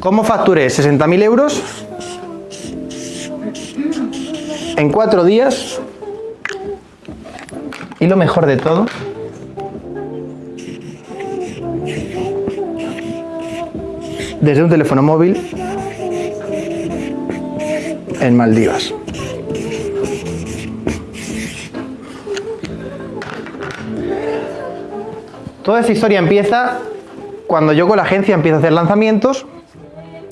¿Cómo facturé 60.000 euros? En cuatro días. Y lo mejor de todo, desde un teléfono móvil en Maldivas. Toda esta historia empieza cuando yo con la agencia empiezo a hacer lanzamientos,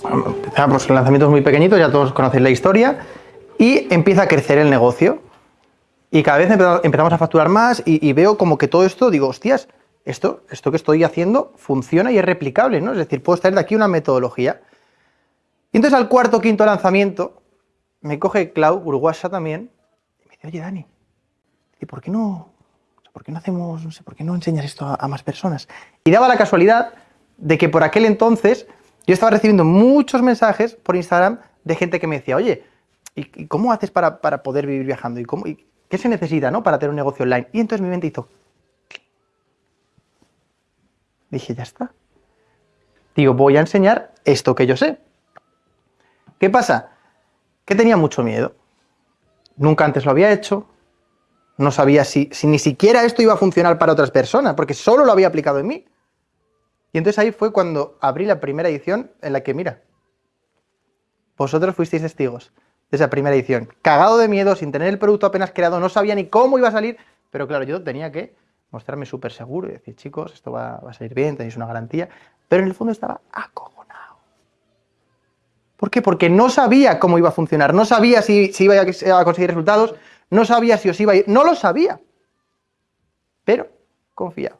empezamos lanzamientos muy pequeñitos, ya todos conocéis la historia, y empieza a crecer el negocio. Y cada vez empezamos a facturar más y, veo como que todo esto, digo, hostias, esto, esto que estoy haciendo funciona y es replicable, ¿no? Es decir, puedo extraer de aquí una metodología. Y entonces al cuarto quinto lanzamiento, me coge Cloud, Uruguasa también, y me dice, oye Dani, ¿y por qué no, por qué no hacemos, no sé, por qué no enseñas esto a, más personas? Y daba la casualidad de que por aquel entonces yo estaba recibiendo muchos mensajes por Instagram de gente que me decía, oye, ¿y, cómo haces para, poder vivir viajando? ¿Y, cómo, y qué se necesita ¿no? para tener un negocio online? Y entonces mi mente hizo, Dije, ya está. Digo, voy a enseñar esto que yo sé. ¿Qué pasa? Que tenía mucho miedo. Nunca antes lo había hecho. No sabía si, si ni siquiera esto iba a funcionar para otras personas, porque solo lo había aplicado en mí. Y entonces ahí fue cuando abrí la primera edición en la que, mira, vosotros fuisteis testigos de esa primera edición. Cagado de miedo, sin tener el producto apenas creado, no sabía ni cómo iba a salir, pero claro, yo tenía que mostrarme súper seguro y decir, chicos, esto va, a salir bien, tenéis una garantía, pero en el fondo estaba acojonado. ¿Por qué? Porque no sabía cómo iba a funcionar, no sabía si, si iba a conseguir resultados, no sabía si os iba a ir, no lo sabía, pero confiaba.